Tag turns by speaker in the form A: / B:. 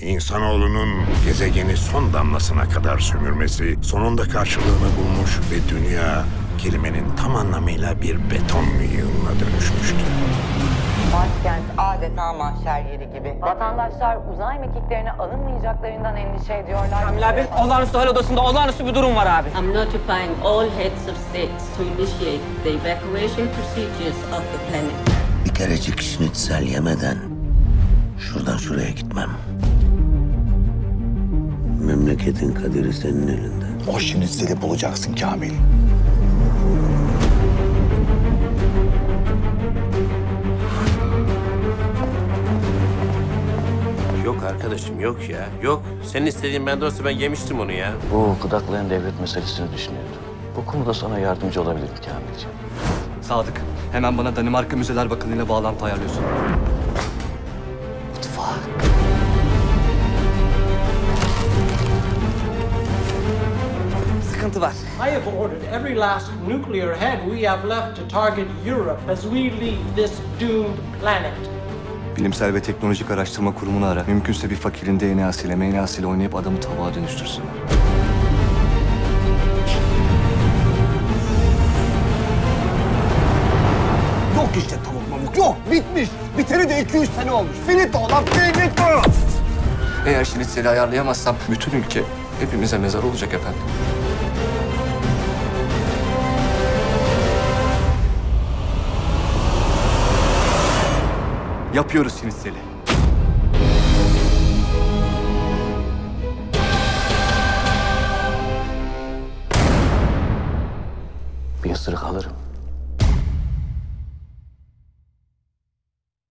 A: İnsanoğlunun gezegeni son damlasına kadar sömürmesi sonunda karşılığını bulmuş ve dünya kelimenin tam anlamıyla bir beton yığınına dönüşmüştü.
B: Başkent adeta mahşer yeri gibi.
C: Vatandaşlar uzay mekiklerine alınmayacaklarından endişe ediyorlar.
D: Kamil abi, olağanüstü hal odasında olağanüstü bir durum var abi.
E: I'm notifying all heads of states to initiate the evacuation procedures of the planet.
F: Bir kerecik şnitzel yemeden şuradan şuraya gitmem. Memleketin kaderi senin elinde.
G: O şinitzeli bulacaksın Kamil.
H: Yok arkadaşım yok ya. Yok. Senin istediğin bende olsa ben yemiştim onu ya.
I: Bu gıdaklayan devlet meselesini düşünüyordum. Bu konuda sana yardımcı olabilirim Kamilciğim.
J: Sadık, hemen bana Danimarka Müzeler Bakanı'yla bağlantı ayarlıyorsun.
D: Sıkıntı var.
K: I have ordered every last nuclear head we have left to target Europe as we leave this doomed planet.
J: Bilimsel ve Teknolojik Araştırma Kurumu'nu ara. Mümkünse bir fakirin DNA'sıyla, MNA'sıyla oynayıp adamı tabağa dönüştürsünler.
G: Yok işte tavuk yok. Bitmiş. Biteri de 200 sene olmuş. Finito lan finito.
J: Eğer şinitseli ayarlayamazsam bütün ülke hepimize mezar olacak efendim. Yapıyoruz şinitseli.
I: Bir ısırık alırım.